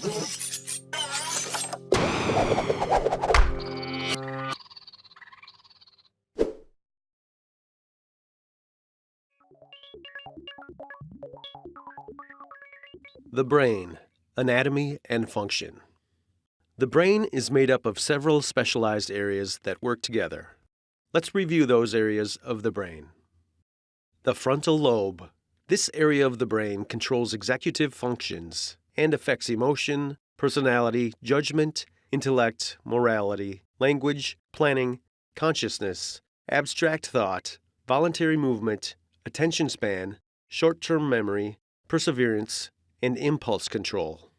The brain, anatomy and function. The brain is made up of several specialized areas that work together. Let's review those areas of the brain. The frontal lobe. This area of the brain controls executive functions and affects emotion, personality, judgment, intellect, morality, language, planning, consciousness, abstract thought, voluntary movement, attention span, short term memory, perseverance, and impulse control.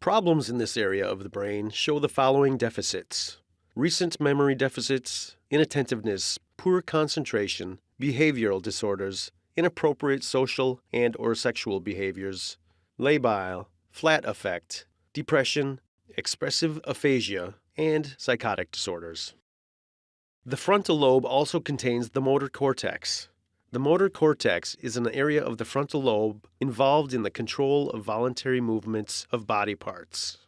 Problems in this area of the brain show the following deficits recent memory deficits, inattentiveness, poor concentration, behavioral disorders, inappropriate social and or sexual behaviors, labile, flat affect, depression, expressive aphasia, and psychotic disorders. The frontal lobe also contains the motor cortex. The motor cortex is an area of the frontal lobe involved in the control of voluntary movements of body parts.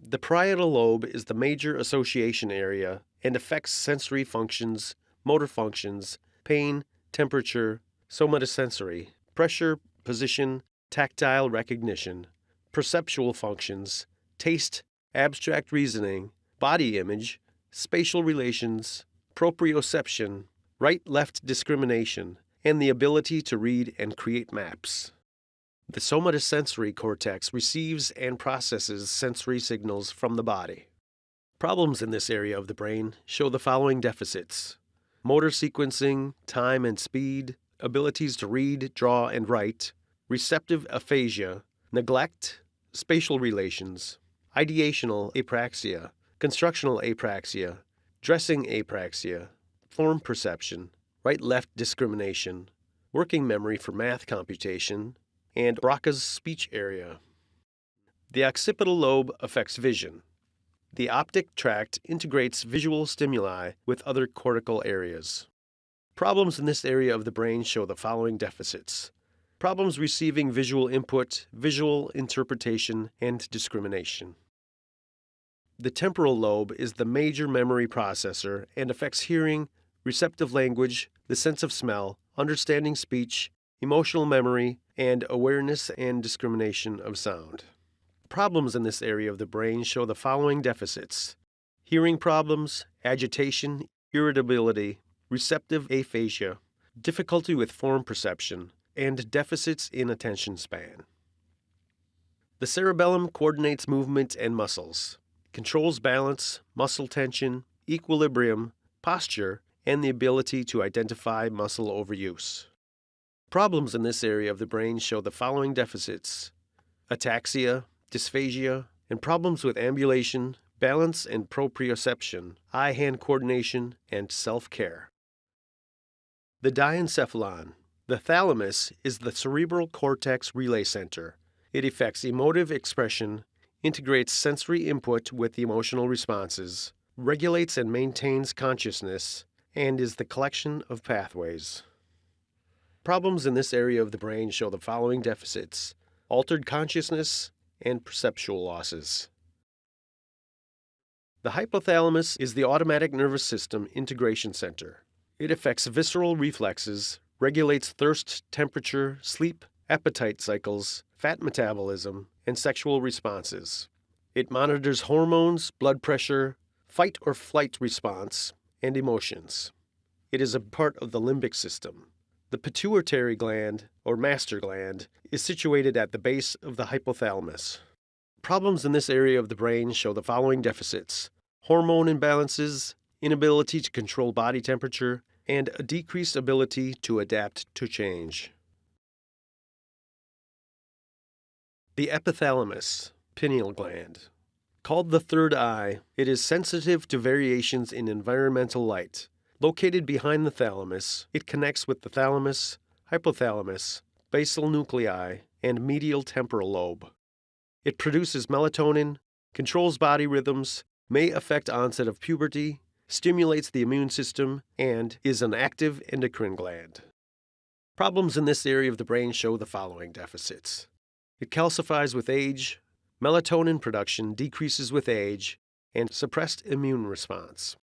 The parietal lobe is the major association area and affects sensory functions, motor functions, pain, temperature, somatosensory, pressure, position, tactile recognition, perceptual functions, taste, abstract reasoning, body image, spatial relations, proprioception, right left discrimination, and the ability to read and create maps. The somatosensory cortex receives and processes sensory signals from the body. Problems in this area of the brain show the following deficits motor sequencing, time and speed, abilities to read, draw, and write, receptive aphasia, neglect, spatial relations, ideational apraxia, constructional apraxia, dressing apraxia, form perception, right left discrimination, working memory for math computation, and Broca's speech area. The occipital lobe affects vision. The optic tract integrates visual stimuli with other cortical areas. Problems in this area of the brain show the following deficits problems receiving visual input, visual interpretation, and discrimination. The temporal lobe is the major memory processor and affects hearing, receptive language, the sense of smell, understanding speech, emotional memory, and awareness and discrimination of sound. Problems in this area of the brain show the following deficits hearing problems, agitation, irritability, receptive aphasia, difficulty with form perception, and deficits in attention span. The cerebellum coordinates movement and muscles, controls balance, muscle tension, equilibrium, posture, and the ability to identify muscle overuse. Problems in this area of the brain show the following deficits ataxia, dysphagia, and problems with ambulation, balance and proprioception, eye hand coordination, and self care. The diencephalon. The thalamus is the cerebral cortex relay center. It affects emotive expression, integrates sensory input with emotional responses, regulates and maintains consciousness, and is the collection of pathways. Problems in this area of the brain show the following deficits altered consciousness and perceptual losses. The hypothalamus is the autonomic nervous system integration center. It affects visceral reflexes, regulates thirst, temperature, sleep, appetite cycles, fat metabolism, and sexual responses. It monitors hormones, blood pressure, fight or flight response, and emotions. It is a part of the limbic system. The pituitary gland, or master gland, is situated at the base of the hypothalamus. Problems in this area of the brain show the following deficits hormone imbalances, inability to control body temperature, and a decreased ability to adapt to change. The epithalamus, pineal gland. Called the third eye, it is sensitive to variations in environmental light Located behind the thalamus, it connects with the thalamus, hypothalamus, basal nuclei, and medial temporal lobe. It produces melatonin, controls body rhythms, may affect onset of puberty, stimulates the immune system, and is an active endocrine gland. Problems in this area of the brain show the following deficits. It calcifies with age, melatonin production decreases with age, and suppressed immune response.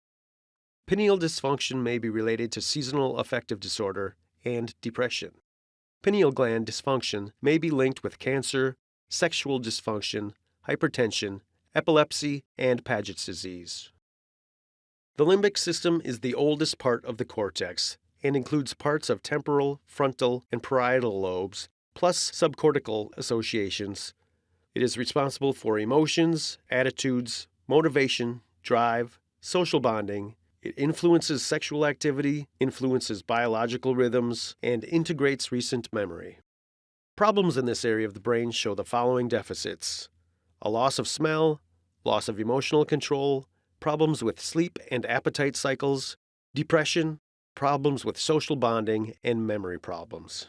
Pineal dysfunction may be related to seasonal affective disorder and depression. Pineal gland dysfunction may be linked with cancer, sexual dysfunction, hypertension, epilepsy, and Paget's disease. The limbic system is the oldest part of the cortex and includes parts of temporal, frontal, and parietal lobes, plus subcortical associations. It is responsible for emotions, attitudes, motivation, drive, social bonding. It influences sexual activity, influences biological rhythms, and integrates recent memory. Problems in this area of the brain show the following deficits a loss of smell, loss of emotional control, problems with sleep and appetite cycles, depression, problems with social bonding, and memory problems.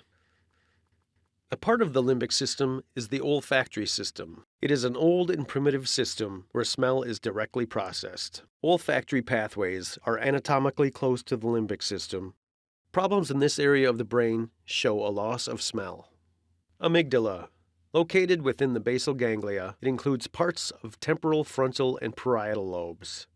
A part of the limbic system is the olfactory system. It is an old and primitive system where smell is directly processed. Olfactory pathways are anatomically close to the limbic system. Problems in this area of the brain show a loss of smell. Amygdala. Located within the basal ganglia, it includes parts of temporal, frontal, and parietal lobes.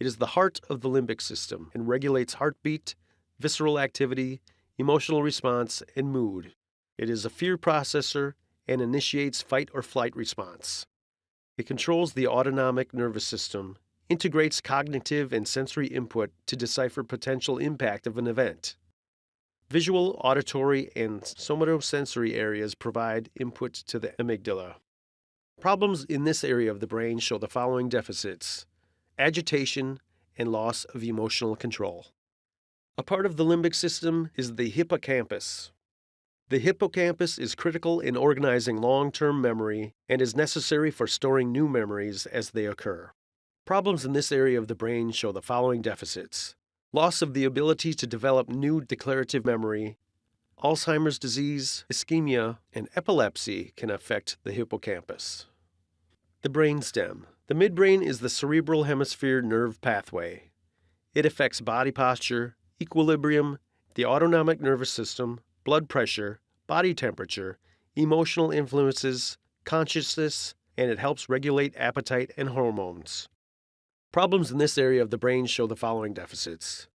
It is the heart of the limbic system and regulates heartbeat, visceral activity, emotional response, and mood. It is a fear processor and initiates fight or flight response. It controls the autonomic nervous system, integrates cognitive and sensory input to decipher potential impact of an event. Visual, auditory, and somatosensory areas provide input to the amygdala. Problems in this area of the brain show the following deficits agitation and loss of emotional control. A part of the limbic system is the hippocampus, the hippocampus is critical in organizing long term memory and is necessary for storing new memories as they occur. Problems in this area of the brain show the following deficits loss of the ability to develop new declarative memory, Alzheimer's disease, ischemia, and epilepsy can affect the hippocampus. The brainstem. The midbrain is the cerebral hemisphere nerve pathway. It affects body posture, equilibrium, the autonomic nervous system, blood pressure, body temperature, emotional influences, consciousness, and it helps regulate appetite and hormones. Problems in this area of the brain show the following deficits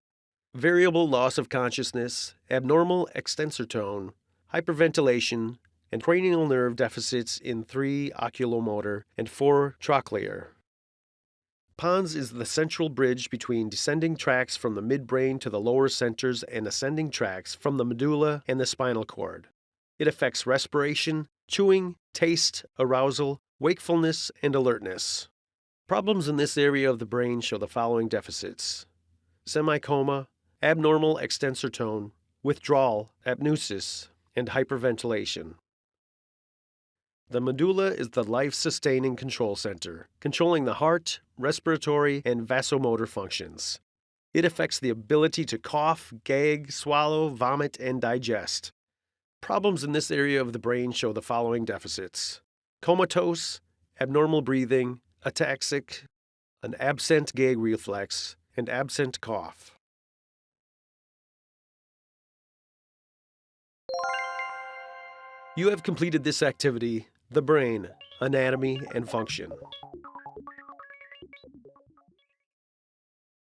variable loss of consciousness, abnormal extensor tone, hyperventilation, and cranial nerve deficits in 3 oculomotor and 4 trochlear. Pons is the central bridge between descending tracts from the midbrain to the lower centers and ascending tracts from the medulla and the spinal cord. It affects respiration, chewing, taste, arousal, wakefulness, and alertness. Problems in this area of the brain show the following deficits semicoma, abnormal extensor tone, withdrawal, apneusis, and hyperventilation. The medulla is the life sustaining control center, controlling the heart, respiratory, and vasomotor functions. It affects the ability to cough, gag, swallow, vomit, and digest. Problems in this area of the brain show the following deficits comatose, abnormal breathing, ataxic, an absent gag reflex, and absent cough. You have completed this activity the brain, anatomy, and function.